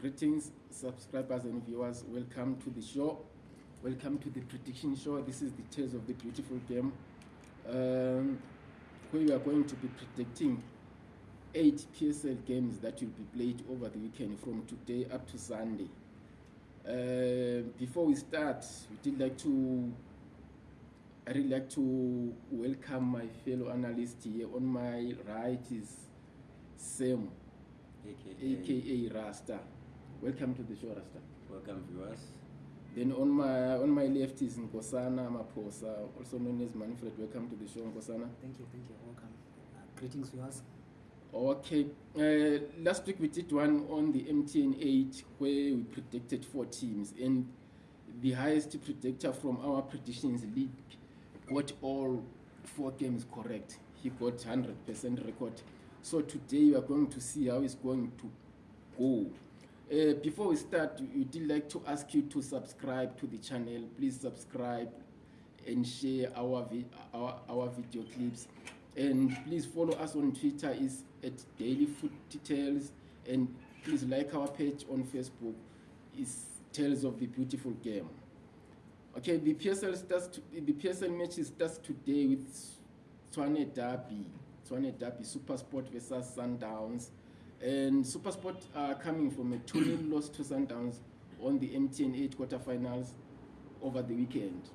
Greetings, subscribers and viewers. Welcome to the show. Welcome to the prediction show. This is the Tales of the Beautiful Game, um, where we are going to be predicting eight PSL games that will be played over the weekend from today up to Sunday. Uh, before we start, we did like to. I really like to welcome my fellow analyst here. On my right is Sam, aka, aka Rasta. Welcome to the show, Rasta. welcome viewers Then on my on my left is Nkosana Maposa, also known as Manfred. Welcome to the show, Nkosana. Thank you, thank you. Welcome. Uh, greetings, viewers. Okay. Uh, last week we did one on the MTN 8 where we predicted four teams, and the highest predictor from our predictions league got all four games correct. He got 100% record. So today we are going to see how it's going to go. Uh, before we start, we would like to ask you to subscribe to the channel. Please subscribe and share our our, our video clips. And please follow us on Twitter is at Daily Food Details. And please like our page on Facebook is Tales of the Beautiful Game. Okay, the PSL starts to, the PSL match starts today with Tshwane Derby, Tshwane Derby Supersport versus Sundowns, and Supersport are coming from a 2-0 loss to Sundowns on the MTN 8 quarterfinals over the weekend,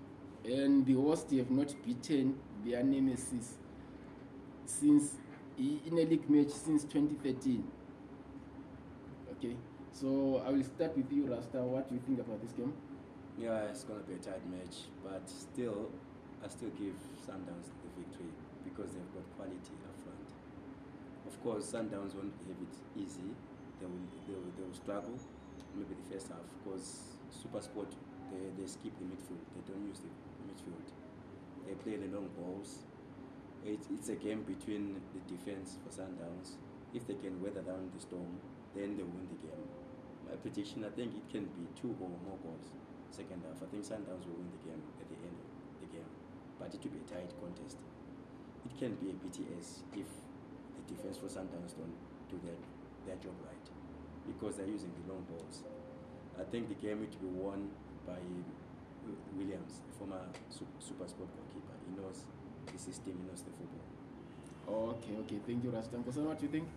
and the hosts have not beaten their nemesis since in a league match since 2013. Okay, so I will start with you, Rasta. What do you think about this game? yeah it's gonna be a tight match but still i still give sundowns the victory because they've got quality of course sundowns won't have it easy. They will they will, they will struggle. Maybe the first half because super sport they, they skip the midfield. They don't use the midfield. They play the long balls. It, it's a game between the defense for sundowns. If they can weather down the storm then they win the game. My prediction i think it can be two or more goals second half. I think Sundowns will win the game at the end of the game, but it will be a tight contest. It can be a BTS if defense for Sundowns don't do their, their job right because they're using the long balls. I think the game will be won by Williams, the former su- super sport goalkeeper. He knows the system, he knows the football. Okay, okay. Thank you, Rasta. Nkosana, what do you think?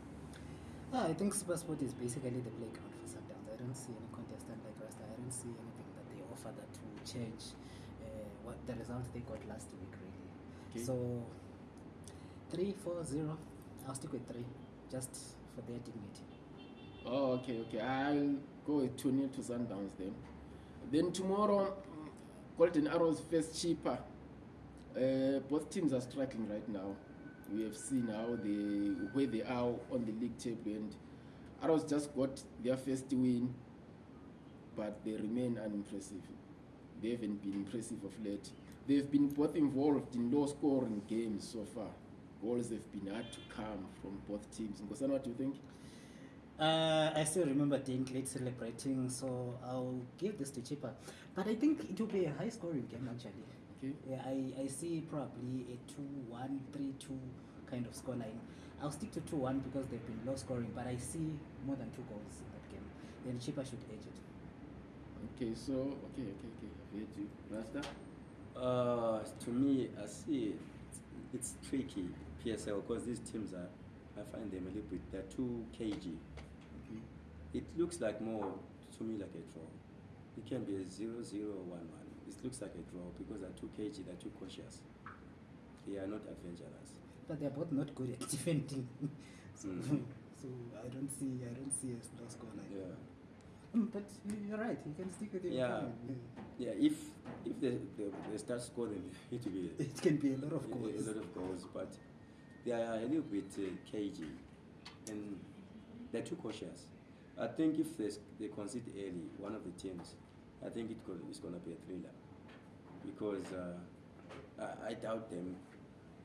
Ah, I think Supersport is basically the playground for Sundowns. I don't see any contestant like Rasta. I don't see anything that they offer that will change uh, what the result they got last week, really. Okay. So, 3 4 0. I'll stick with 3 just for their dignity. Oh, okay, okay. I'll go with 2 0 to Sundowns then. Then tomorrow, Golden Arrows face cheaper. Uh, both teams are struggling right now. We have seen how they where they are on the league table, and Arrows just got their first win, but they remain unimpressive. They haven't been impressive of late. They've been both involved in low-scoring games so far. Goals have been hard to come from both teams. Nkosana, what do you think? Uh, I still remember Dane Glade celebrating, so I'll give this to Chippa. But I think it will be a high scoring game, actually. Okay. Yeah, I, I see probably a 2 1, 3 2 kind of scoreline. I'll stick to 2 1 because they've been low scoring, but I see more than two goals in that game. Then Chippa should edge it. Okay, so okay, okay, okay. I've heard you. Rasta? Uh, to me, I see it, it's tricky PSL because these teams are, I find them a little bit, they're too cagey. Okay. It looks like more to me like a draw. It can be a 0 0 1 1. It looks like a draw because they're too cagey, they're too cautious. They are not adventurous. But they're both not good at defending. so, Mhm. so I don't see I don't see a low scoreline. Yeah. Mm, but you're right. You can stick with your Yeah. Yeah, if if they, they, they start scoring, it will be It can be a lot of goals. a lot of goals, but they are a little bit uh, cagey and they're too cautious. I think if they, they concede early, one of the teams, I think it could, it's going to be a thriller because uh, I, I doubt them.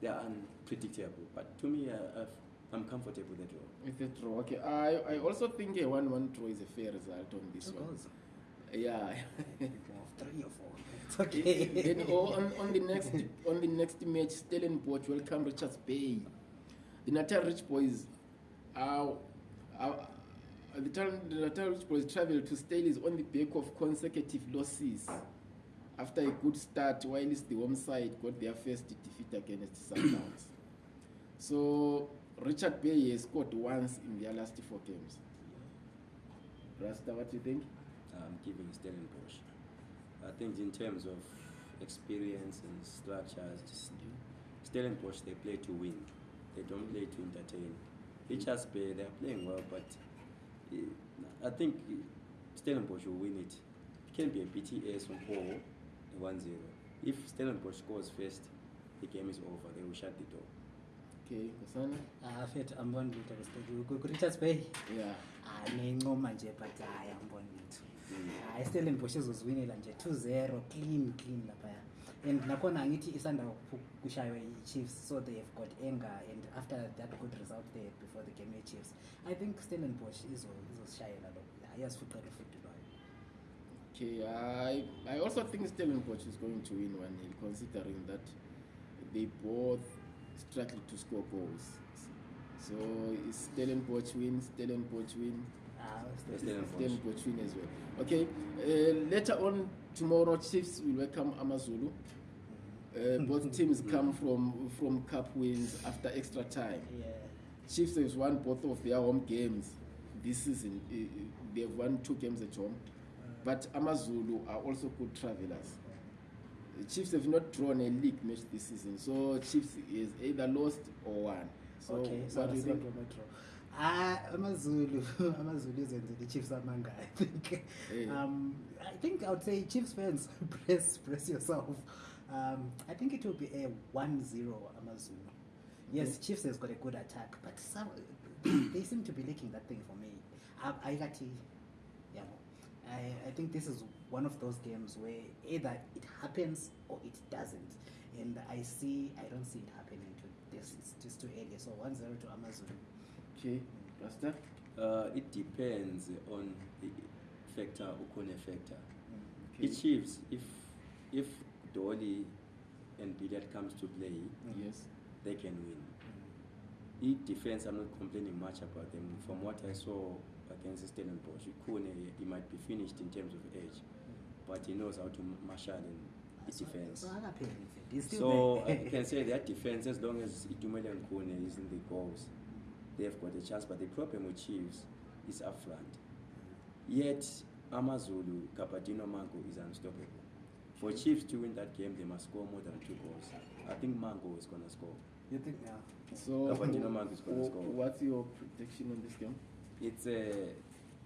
They are unpredictable, but to me, uh, I've, I'm comfortable with the draw. With the draw. Okay. I I also think a one-one draw is a fair result on this Two one. goals. Yeah. of three or four. It's okay. then oh, on, on the next on the next match, Stellenbosch welcome Richards Bay. The Natal Rich Boys are, are the Natal the Natal Rich Boys travel to Stellies on the back of consecutive losses. After a good start, whilst the home side got their first defeat against Sundowns. so Richard Bay has scored once in their last four games. Rasta, what do you think? I'm giving Stellenbosch. I think in terms of experience and structures, just Stellenbosch they play to win. They don't play to entertain. Richards Bay they're playing well, but eh, I think Stellenbosch will win it. It can be a BTS on 4 1 0. If Stellenbosch scores first, the game is over. They will shut the door. Okay, Kosana? Ah, fet ambona ukuthi respect ku-richards bay Yeah. ah nencoma nje but hayi ambona ukuthi Mm. hayi stellenbosch izozwinela nje 2-0 clean clean laphaya and nakhona angithi isanda ku- kushaywa i-chiefs so they have got anger and after that good result they had before the game ye-chiefs i think stellenbosch izo- izosishayela lo iyasifuqela ufuthi lwayo Okay, I I also think Stellenbosch is going to win one considering that they both struggle to score goals. So is Stellenbosch win, Stellenbosch win, Ah, Stellenbosch. Win as well. Okay, uh, later on tomorrow, Chiefs will welcome Amazulu. Uh, both teams come from from cup wins after extra time. yeah Chiefs have won both of their home games this season. Uh, uh, They have won two games at home. But Amazulu are also good travelers. The Chiefs have not drawn a league match this season, so Chiefs is either lost or won. So okay so what do you think? ah amazulu amazulu izenzele i-chiefs amanga i think. Eh. um i think i would say chiefs fans press press yourself. Um i think it will be a 1-0 amazulu. Yes chiefs has got a good attack but some they seem to be lacking that thing for me. I- ayikathi yabo I, I think this is one of those games where either it happens or it doesn't and i see i don't see it happening to this it's just too early so 1-0 to Amazon. Okay, Rasta? Uh, it depends on the factor, Ukone factor. Okay. The Chiefs, if if Dolly and Billiat comes to play, Yes. they can win. It defense, I'm not complaining much about them. From what I saw against Stellenbosch, Ukone, he might be finished in terms of age, but he knows how to marshal in the defense. So akapheli mfethu. He's still So there. Uh, I can say that defense, as long as Itumeleng Khune is in the goals, they've got a chance. But the problem with Chiefs is up front. Yet Amazulu, Gabadinho Mhango is unstoppable. For Chiefs to win that game, they must score more than two goals. I think Mhango is gonna score. You think yeah. So, Gabadinho Mhango is gonna score. what's your prediction on this game? It's a,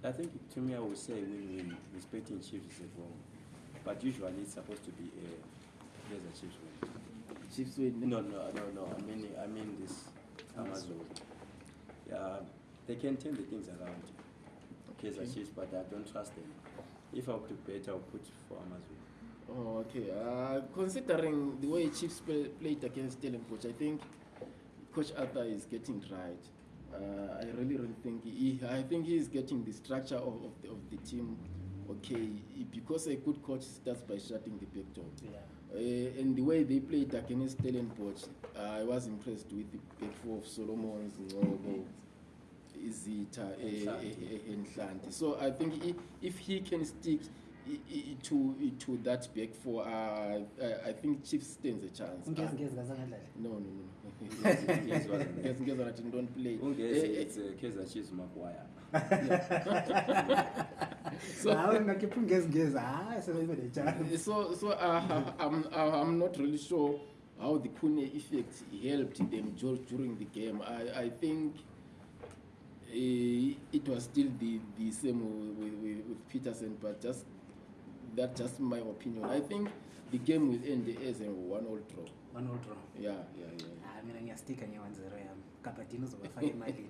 I think to me I would say win-win. Respecting Chiefs is wrong, but usually it's supposed to be a, there's a Chiefs win. Chiefs win. No, no, no, no. I mean, I mean this Amazon. Yeah, they can turn the things around. Okay. Chiefs, but I don't trust them. If I were to bet, I'll put for Amazon. Oh, okay. Uh, considering the way Chiefs play, played against Stellenbosch, I think Coach Arthur is getting right. Uh, I really, really think he, I think he is getting the structure of, of, the, of the team okay because a good coach starts by shutting the back door. Yeah. Uh, and the way they played against Stellenbosch, uh, I was impressed with the back four of Solomons, Ngobo, Izita, And eh, Hlanti. eh, eh, and. So I think if he can stick to to that back four, uh, I, I think Chiefs stands a chance. Ngezi Uh, ngezi kazangadlala. no, no, no. Ngezi- ngezi ngathi don't play. Ungezi, Eh, eh, it's uh, Kaiser Chiefs Maguire. So- Hawu ngakhipha ngezi ngezi hayi sebeyibe le chance. so so uh, I'm, uh, I'm not really sure how the Kune effect helped them dur- during the game. I, I think uh, it was still the, the same with, with, with Peterson, but just that's just my opinion. I think the game will end as a one-all draw. One all draw. Yeah, yeah, yeah. Ah mina ngiyastika nge 1-0 yami. Kapadino uzobafaka imali.